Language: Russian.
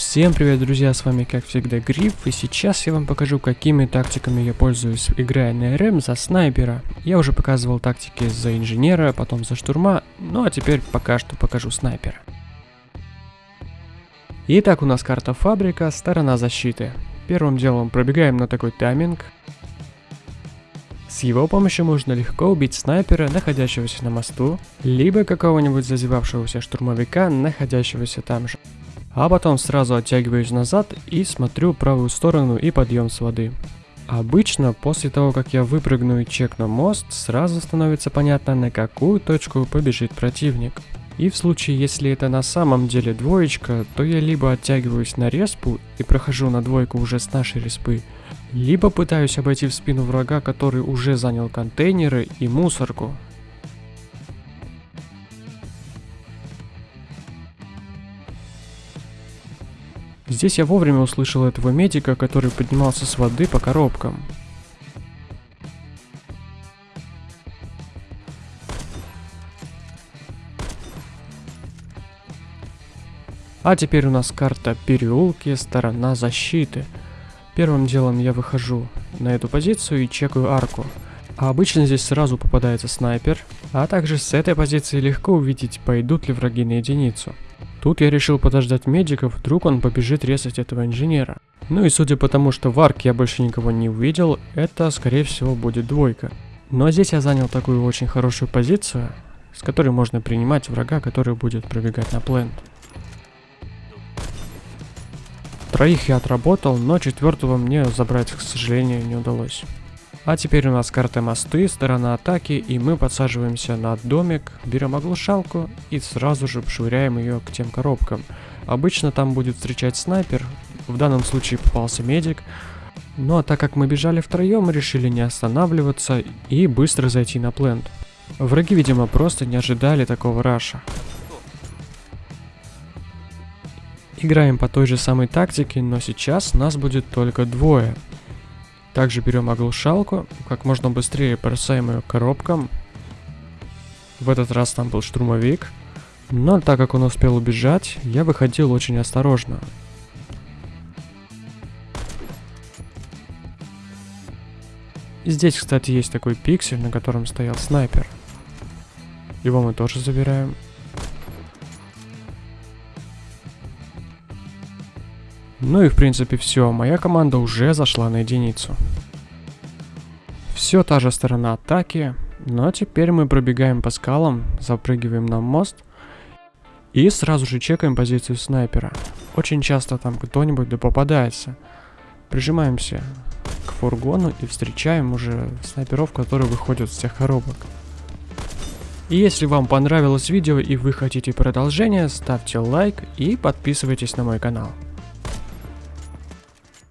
Всем привет, друзья, с вами как всегда Гриф, и сейчас я вам покажу, какими тактиками я пользуюсь, играя на РМ за снайпера. Я уже показывал тактики за инженера, потом за штурма, ну а теперь пока что покажу снайпера. Итак, у нас карта фабрика, сторона защиты. Первым делом пробегаем на такой тайминг. С его помощью можно легко убить снайпера, находящегося на мосту, либо какого-нибудь зазевавшегося штурмовика, находящегося там же. А потом сразу оттягиваюсь назад и смотрю правую сторону и подъем с воды. Обычно, после того, как я выпрыгну и чекну мост, сразу становится понятно, на какую точку побежит противник. И в случае, если это на самом деле двоечка, то я либо оттягиваюсь на респу и прохожу на двойку уже с нашей респы, либо пытаюсь обойти в спину врага, который уже занял контейнеры и мусорку, Здесь я вовремя услышал этого медика, который поднимался с воды по коробкам. А теперь у нас карта переулки, сторона защиты. Первым делом я выхожу на эту позицию и чекаю арку. А обычно здесь сразу попадается снайпер, а также с этой позиции легко увидеть, пойдут ли враги на единицу. Тут я решил подождать медиков, вдруг он побежит резать этого инженера. Ну и судя по тому, что в арке я больше никого не увидел, это скорее всего будет двойка. Но здесь я занял такую очень хорошую позицию, с которой можно принимать врага, который будет пробегать на плент. Троих я отработал, но четвертого мне забрать, к сожалению, не удалось. А теперь у нас карта мосты, сторона атаки, и мы подсаживаемся на домик, берем оглушалку и сразу же швыряем ее к тем коробкам. Обычно там будет встречать снайпер, в данном случае попался медик. Ну а так как мы бежали втроем, решили не останавливаться и быстро зайти на плент. Враги, видимо, просто не ожидали такого раша. Играем по той же самой тактике, но сейчас нас будет только двое. Также берем оглушалку, как можно быстрее бросаем ее коробкам. В этот раз там был штурмовик. Но так как он успел убежать, я выходил очень осторожно. Здесь, кстати, есть такой пиксель, на котором стоял снайпер. Его мы тоже забираем. Ну и в принципе все, моя команда уже зашла на единицу. Все та же сторона атаки, но теперь мы пробегаем по скалам, запрыгиваем на мост и сразу же чекаем позицию снайпера. Очень часто там кто-нибудь да попадается. Прижимаемся к фургону и встречаем уже снайперов, которые выходят с тех коробок. И если вам понравилось видео и вы хотите продолжения, ставьте лайк и подписывайтесь на мой канал.